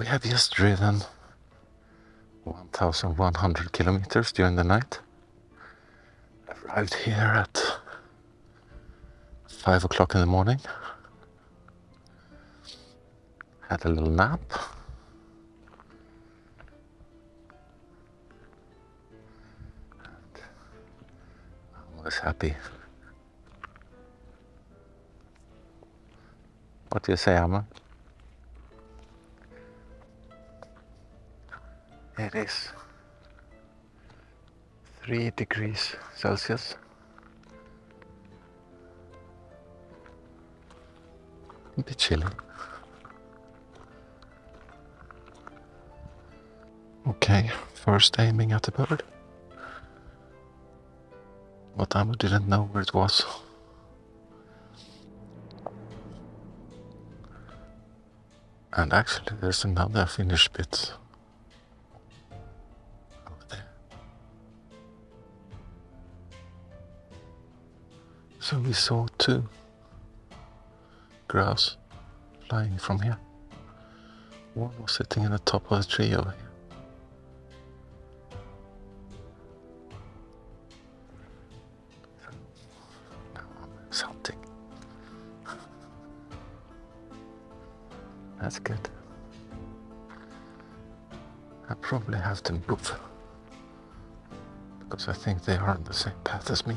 We have just driven 1100 kilometers during the night. Arrived here at 5 o'clock in the morning. Had a little nap. I was happy. What do you say, Amma? It is 3 degrees Celsius. A bit chilly. Okay, first aiming at the bird. But Amma didn't know where it was. And actually, there's another finished bit we saw two grouse flying from here. One was sitting in the top of the tree over here. Now That's good. I probably have to move because I think they are on the same path as me.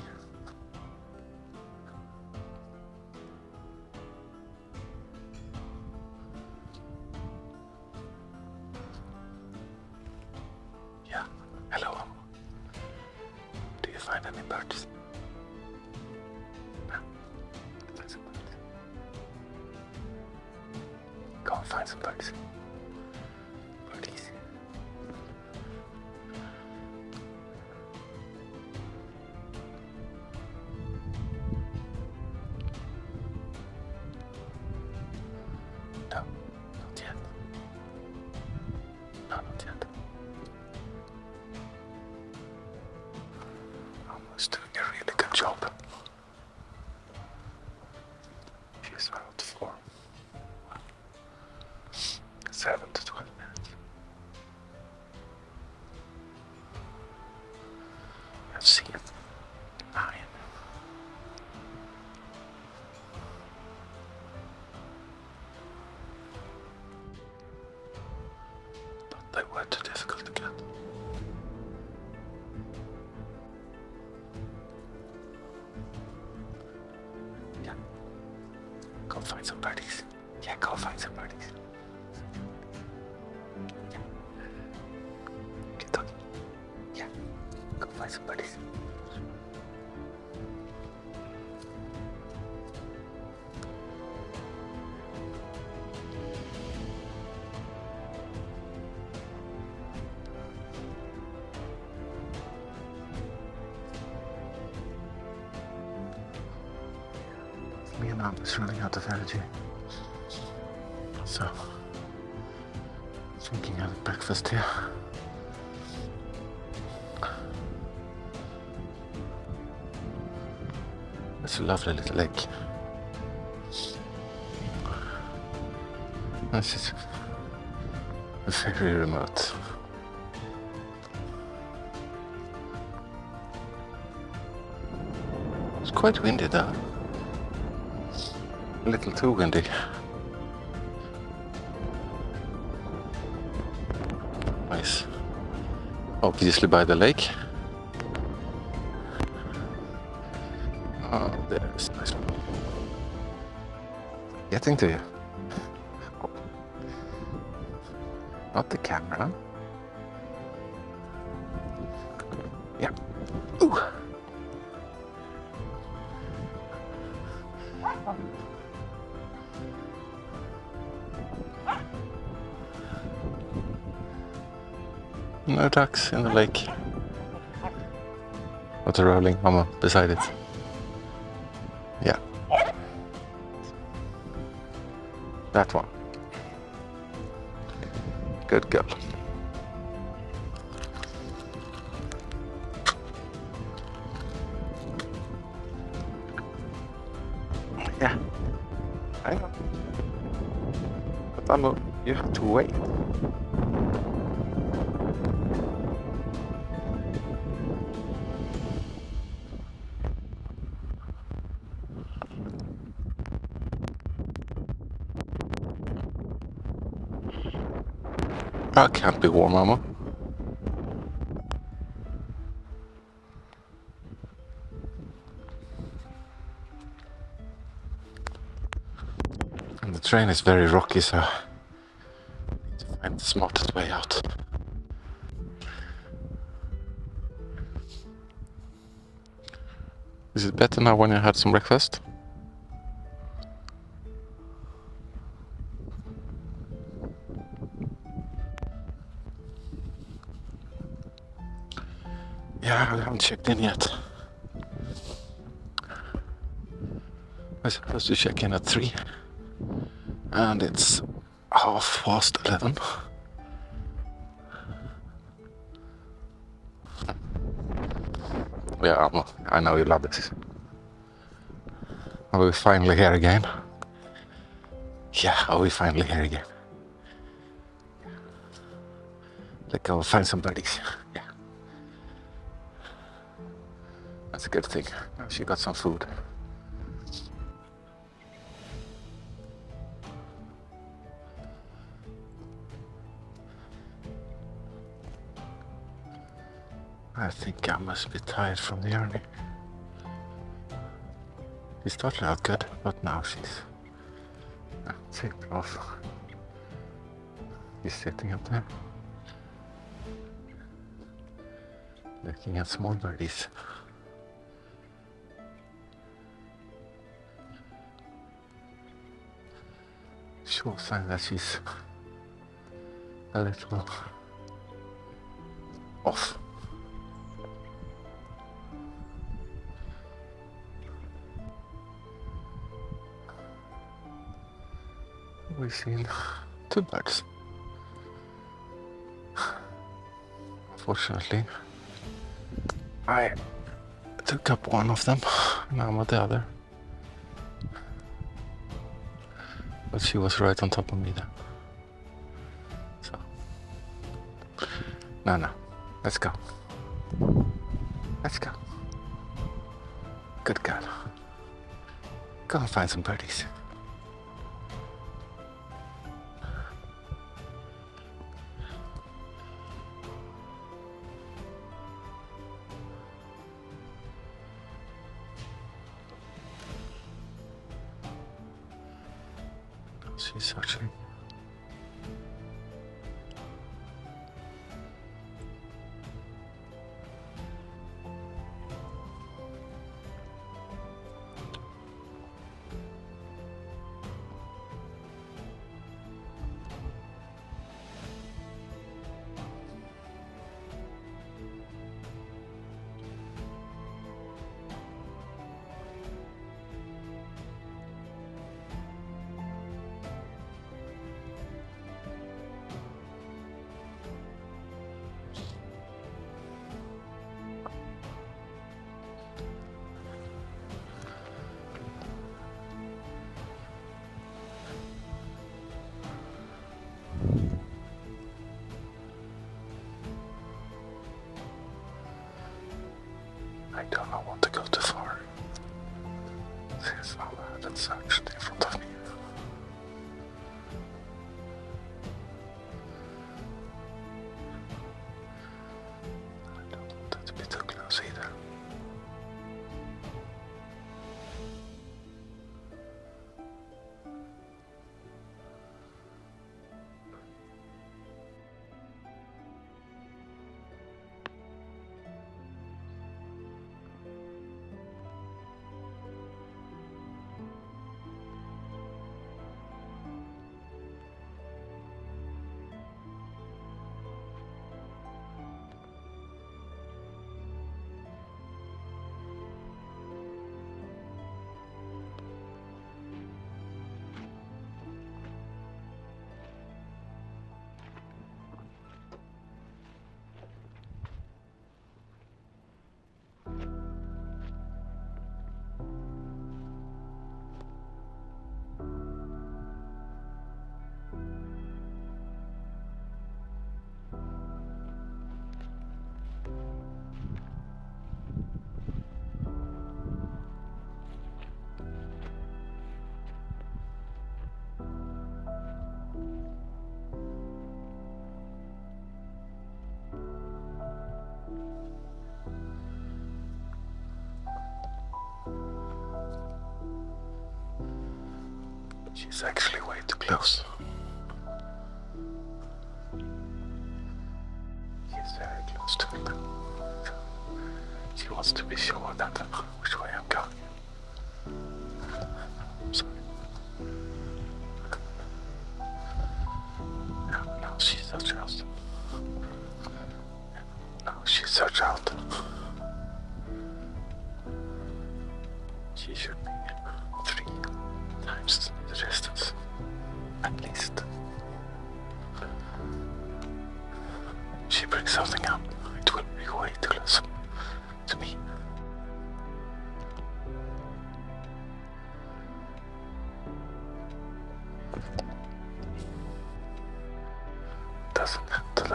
Go and find some birds. Birdies. No, Aunt is running out of energy. So, thinking of breakfast here. It's a lovely little lake. This is very remote. It's quite windy though. A little too windy. Nice. Obviously by the lake. Oh, there's nice one. Getting to you. Not the camera. No ducks in the lake. Water rolling mama beside it. Yeah. That one. Good girl. Yeah. I know. But Amo, you have to wait. That can't be warm ammo. And the train is very rocky, so I need to find the smartest way out. Is it better now when you had some breakfast? Yeah, I haven't checked in yet. I was supposed to check in at 3 and it's half past 11. Yeah, I'm, I know you love this. Are we finally here again? Yeah, are we finally here again? Let's go find some buddies. Yeah. That's a good thing. She got some food. I think I must be tired from the journey. She started out good, but now she's uh, tapered off. She's sitting up there, looking at small birdies. Sure sign that she's a little off. We've seen two birds. Unfortunately, I took up one of them, now I'm at the other. But she was right on top of me then. So, no, no, let's go. Let's go. Good girl. Go and find some birdies. She's searching. I do not want to go too far. There's no that's actually in front of me. She's actually way too close.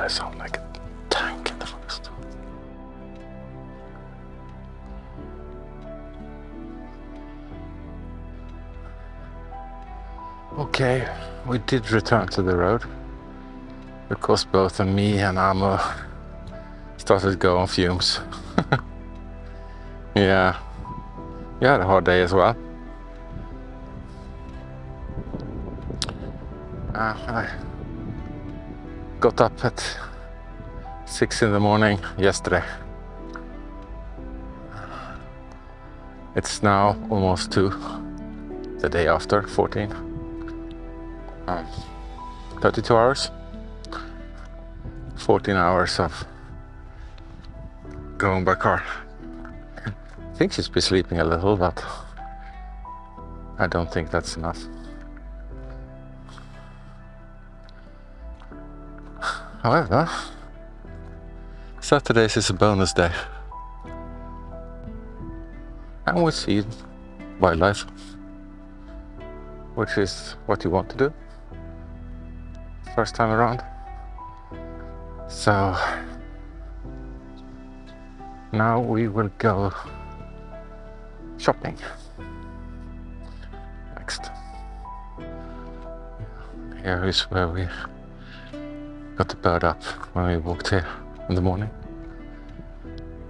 That sound like a tank in the forest? Okay, we did return to the road because both me and Amo started going fumes. yeah, you had a hard day as well. Uh, I got up at six in the morning yesterday. It's now almost two, the day after, 14. Um, 32 hours. 14 hours of going by car. I think she's been sleeping a little, but I don't think that's enough. However, Saturdays is a bonus day. And we see wildlife, which is what you want to do first time around. So now we will go shopping next. Here is where we got the bird up when we walked here in the morning.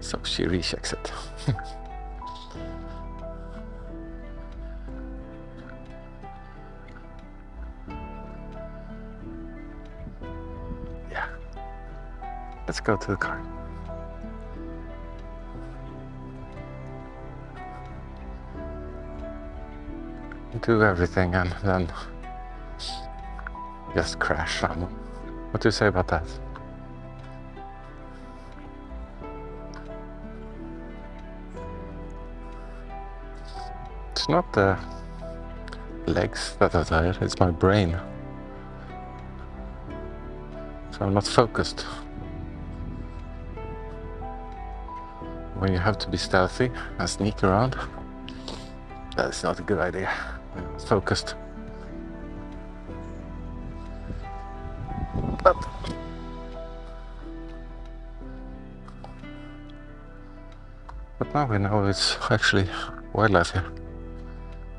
So she rechecks it. yeah. Let's go to the car. Do everything and then just crash. What do you say about that? It's not the legs that are tired, it's my brain. So I'm not focused. When you have to be stealthy and sneak around, that's not a good idea. Focused. But now we know it's actually wildlife here.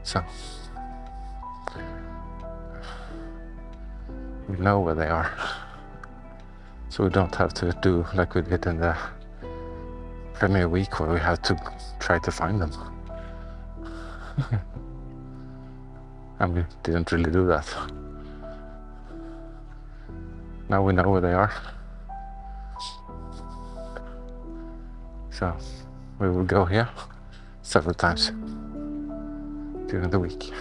So we know where they are. So we don't have to do like we did in the premiere week where we had to try to find them. and we didn't really do that. Now we know where they are. So we will go here several times during the week.